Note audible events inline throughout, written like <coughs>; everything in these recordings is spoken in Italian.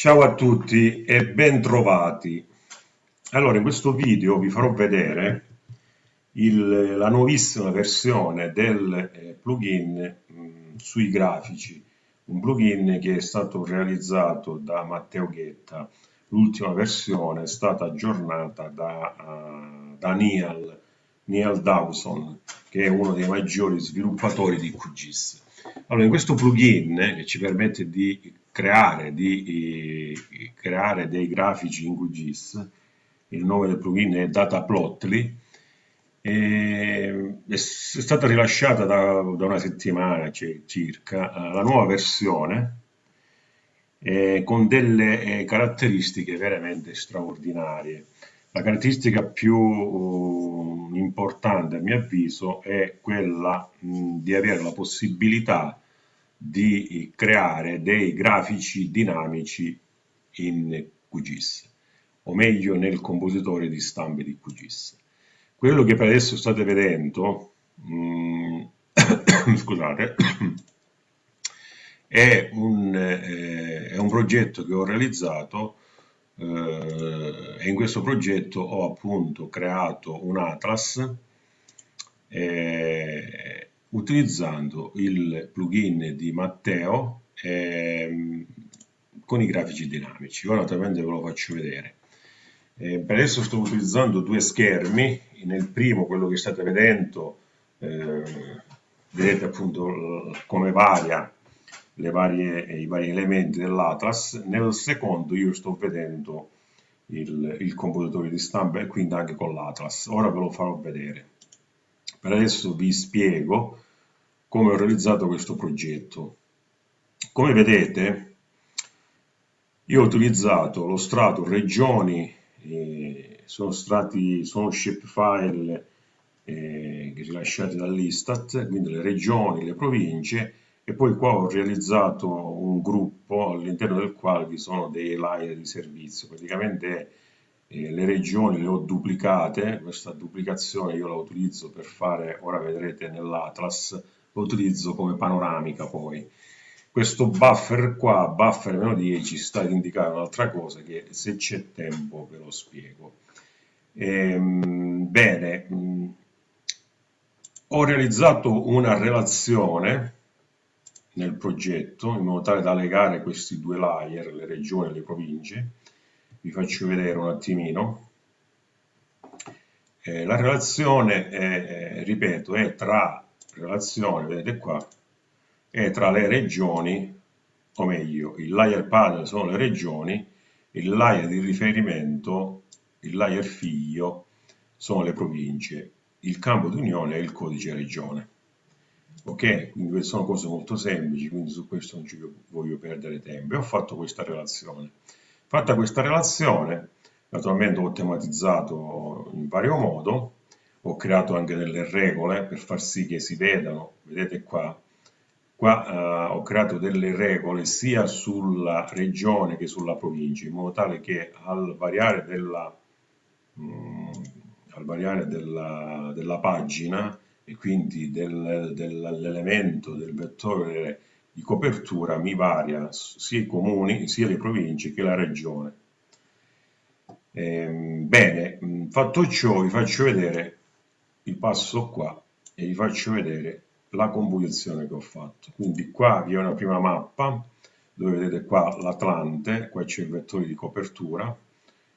Ciao a tutti e ben trovati. Allora, in questo video vi farò vedere il, la nuovissima versione del eh, plugin mh, sui grafici, un plugin che è stato realizzato da Matteo Ghetta. L'ultima versione è stata aggiornata da, uh, da Neal, Neal Dawson, che è uno dei maggiori sviluppatori di QGIS. Allora, in questo plugin che ci permette di creare, di, eh, creare dei grafici in QGIS, il nome del plugin è Dataplotly, e è stata rilasciata da, da una settimana circa eh, la nuova versione eh, con delle eh, caratteristiche veramente straordinarie. La caratteristica più uh, importante a mio avviso è quella mh, di avere la possibilità di creare dei grafici dinamici in QGIS, o meglio nel compositore di stampe di QGIS. Quello che per adesso state vedendo, mh, <coughs> scusate, è un, eh, è un, progetto che ho realizzato eh, e in questo progetto ho appunto creato un atlas eh, utilizzando il plugin di Matteo ehm, con i grafici dinamici. Ora naturalmente ve lo faccio vedere. Eh, per adesso sto utilizzando due schermi, nel primo quello che state vedendo, eh, vedete appunto come varia varie, i vari elementi dell'Atlas, nel secondo io sto vedendo il, il compositore di stampa e quindi anche con l'Atlas. Ora ve lo farò vedere. Per adesso vi spiego come ho realizzato questo progetto. Come vedete, io ho utilizzato lo strato regioni, eh, sono, strati, sono shapefile eh, rilasciati dall'Istat, quindi le regioni, le province, e poi qua ho realizzato un gruppo all'interno del quale vi sono dei layer di servizio. Praticamente eh, le regioni le ho duplicate, questa duplicazione io la utilizzo per fare, ora vedrete nell'Atlas, lo utilizzo come panoramica poi. Questo buffer qua, buffer meno 10, sta ad indicare un'altra cosa che se c'è tempo ve lo spiego. Ehm, bene, mh, mm, ho realizzato una relazione nel progetto in modo tale da legare questi due layer, le regioni e le province. Vi faccio vedere un attimino. Eh, la relazione, è, è, ripeto, è tra relazione, vedete qua, è tra le regioni, o meglio, il layer panel sono le regioni, il layer di riferimento, il layer figlio, sono le province, il campo di unione è il codice regione. Ok, quindi sono cose molto semplici, quindi su questo non ci voglio perdere tempo. E ho fatto questa relazione. Fatta questa relazione, naturalmente ho tematizzato in vario modo, ho creato anche delle regole per far sì che si vedano, vedete qua, qua uh, ho creato delle regole sia sulla regione che sulla provincia, in modo tale che al variare della, um, al variare della, della pagina e quindi del, dell'elemento del vettore di copertura mi varia sia i comuni, sia le province che la regione. Ehm, bene, fatto ciò vi faccio vedere il passo qua e vi faccio vedere la composizione che ho fatto. Quindi qua vi è una prima mappa dove vedete qua l'Atlante, qua c'è il vettore di copertura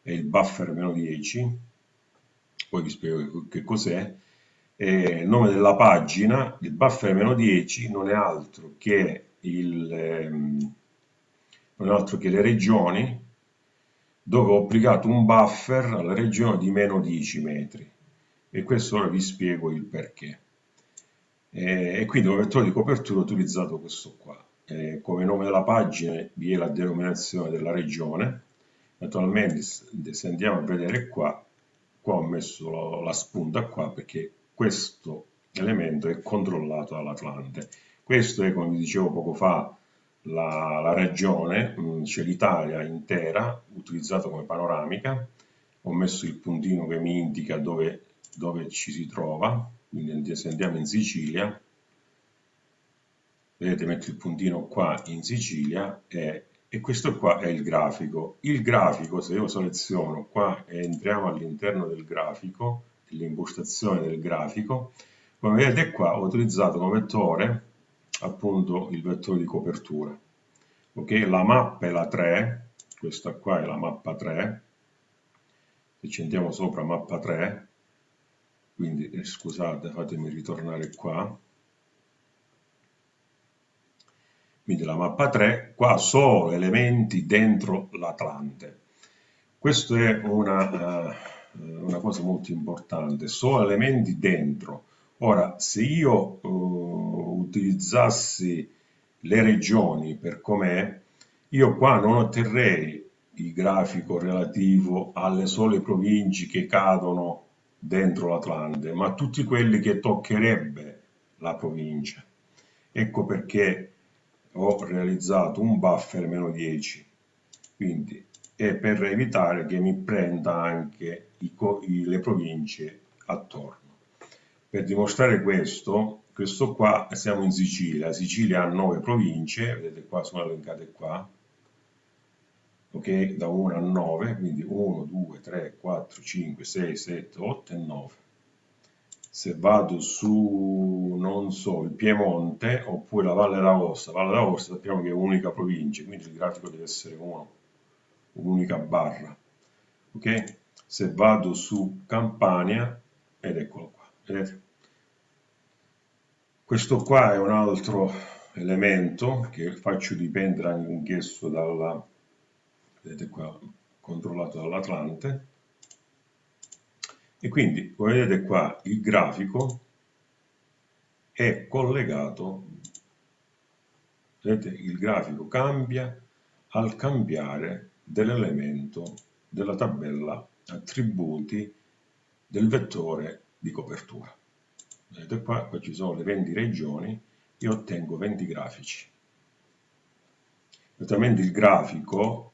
e il buffer meno 10, poi vi spiego che cos'è. Il nome della pagina, il buffer meno 10 non è altro che, il, ehm, non altro che le regioni dove ho applicato un buffer alla regione di meno 10 metri e questo ora vi spiego il perché. E, e quindi come vettore di copertura ho utilizzato questo qua. E come nome della pagina vi è la denominazione della regione. Naturalmente se andiamo a vedere qua, qua ho messo la, la spunta qua perché questo elemento è controllato dall'Atlante. Questo è, come dicevo poco fa, la, la regione, cioè l'Italia intera, utilizzata come panoramica. Ho messo il puntino che mi indica dove dove ci si trova, quindi se andiamo in Sicilia, vedete metto il puntino qua in Sicilia e, e questo qua è il grafico. Il grafico, se io seleziono qua e entriamo all'interno del grafico, dell'impostazione del grafico, come vedete qua ho utilizzato come vettore appunto il vettore di copertura. Ok, la mappa è la 3, questa qua è la mappa 3, se ci andiamo sopra mappa 3, quindi eh, scusate fatemi ritornare qua, quindi la mappa 3, qua solo elementi dentro l'Atlante. Questa è una, uh, una, cosa molto importante, solo elementi dentro. Ora, se io uh, utilizzassi le regioni per com'è, io qua non otterrei il grafico relativo alle sole province che cadono dentro l'Atlante, ma tutti quelli che toccherebbe la provincia. Ecco perché ho realizzato un buffer meno 10 quindi è per evitare che mi prenda anche i, le province attorno. Per dimostrare questo questo qua siamo in Sicilia. Sicilia ha 9 province vedete qua sono elencate qua. Ok? Da 1 a 9 quindi 1 2 3 4 5 6 7 8 e 9 se vado su, non so, il Piemonte oppure la Valle d'Aosta, Valle d'Aosta sappiamo che è un'unica provincia, quindi il grafico deve essere uno, un'unica barra. Ok? Se vado su Campania, ed eccolo qua, vedete? Questo qua è un altro elemento che faccio dipendere anch'esso dalla, vedete qua, controllato dall'Atlante, e quindi, come vedete qua, il grafico è collegato, vedete, il grafico cambia al cambiare dell'elemento della tabella attributi del vettore di copertura. Vedete qua, qua ci sono le 20 regioni e ottengo 20 grafici. Naturalmente il grafico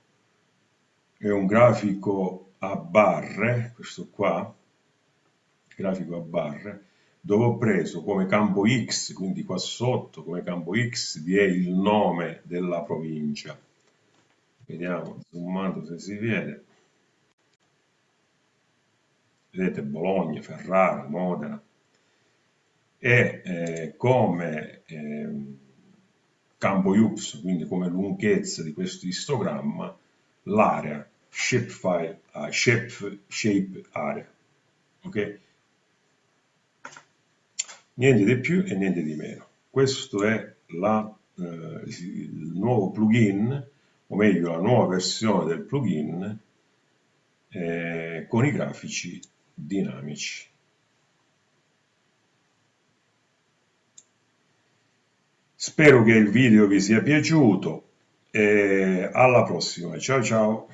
è un grafico a barre, questo qua, grafico a barre, dove ho preso come campo X, quindi qua sotto come campo X vi è il nome della provincia. Vediamo, zoomando se si vede. Vedete Bologna, Ferrara, Modena. E eh, come eh, campo Y, quindi come lunghezza di questo istogramma, l'area shapefile, uh, shape, shape area. Okay? niente di più e niente di meno. Questo è la, eh, il nuovo plugin, o meglio la nuova versione del plugin eh, con i grafici dinamici. Spero che il video vi sia piaciuto e alla prossima. Ciao ciao!